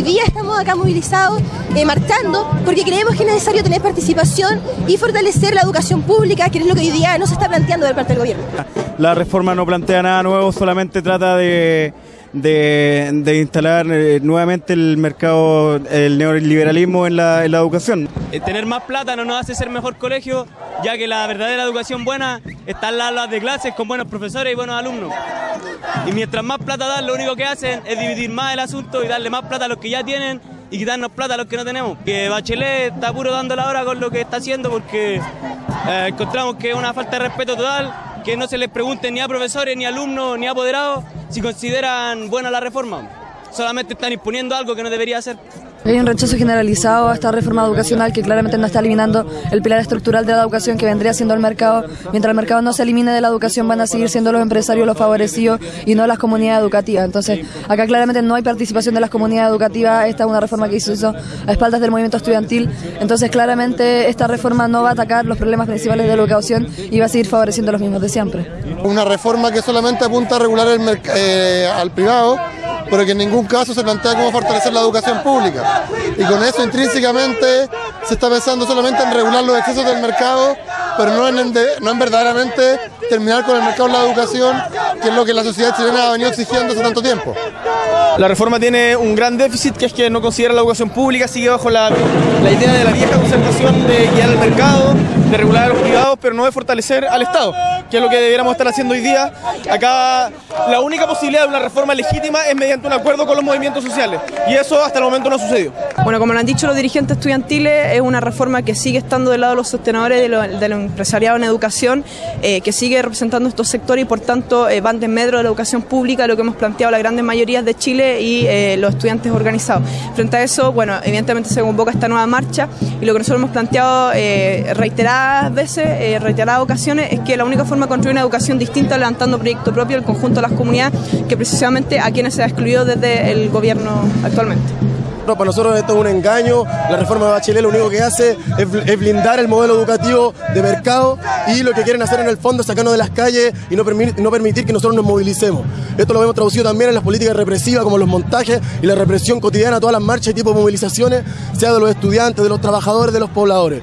hoy día estamos acá movilizados, eh, marchando, porque creemos que es necesario tener participación y fortalecer la educación pública, que es lo que hoy día no se está planteando de parte del gobierno. La reforma no plantea nada nuevo, solamente trata de de, instalar eh, nuevamente el mercado, el neoliberalismo en la, en la educación. Eh, tener más plata no nos hace ser mejor colegio, ya que la verdadera educación buena está en las aulas de clases con buenos profesores y buenos alumnos. Y mientras más plata dan, lo único que hacen es dividir más el asunto y darle más plata a los que ya tienen y quitarnos plata a los que no tenemos. Que Bachelet está puro dando la hora con lo que está haciendo porque eh, encontramos que es una falta de respeto total, que no se les pregunte ni a profesores, ni a alumnos, ni a apoderados si consideran buena la reforma. Solamente están imponiendo algo que no debería hacer. Hay un rechazo generalizado a esta reforma educacional que claramente no está eliminando el pilar estructural de la educación que vendría siendo el mercado. Mientras el mercado no se elimine de la educación van a seguir siendo los empresarios los favorecidos y no las comunidades educativas. Entonces, acá claramente no hay participación de las comunidades educativas. Esta es una reforma que se hizo a espaldas del movimiento estudiantil. Entonces, claramente esta reforma no va a atacar los problemas principales de la educación y va a seguir favoreciendo los mismos de siempre. Una reforma que solamente apunta a regular el eh, al privado pero que en ningún caso se plantea cómo fortalecer la educación pública. Y con eso intrínsecamente se está pensando solamente en regular los excesos del mercado, pero no en, no en verdaderamente terminar con el mercado de la educación, que es lo que la sociedad chilena ha venido exigiendo hace tanto tiempo. La reforma tiene un gran déficit, que es que no considera la educación pública, sigue bajo la, la idea de la vieja concentración de guiar el mercado, de regular a los privados, pero no de fortalecer al Estado, que es lo que debiéramos estar haciendo hoy día. Acá la única posibilidad de una reforma legítima es mediante un acuerdo con los movimientos sociales, y eso hasta el momento no ha sucedido. Bueno, como lo han dicho los dirigentes estudiantiles, es una reforma que sigue estando del lado de los sostenedores de lo, empresariado en educación, eh, que sigue representando estos sectores y por tanto eh, van de medio de la educación pública, lo que hemos planteado las grandes mayorías de Chile y eh, los estudiantes organizados. Frente a eso, bueno, evidentemente se convoca esta nueva marcha y lo que nosotros hemos planteado reiterar veces, eh, reiteradas ocasiones, es que la única forma de construir una educación distinta es levantando proyecto propio del conjunto de las comunidades, que precisamente a quienes se ha excluido desde el gobierno actualmente. Para nosotros esto es un engaño, la reforma de Bachelet lo único que hace es, blindar el modelo educativo de mercado y lo que quieren hacer en el fondo es sacarnos de las calles y no, no permitir que nosotros nos movilicemos. Esto lo hemos traducido también en las políticas represivas como los montajes y la represión cotidiana, todas las marchas y tipos de movilizaciones, sea de los estudiantes, de los trabajadores, de los pobladores.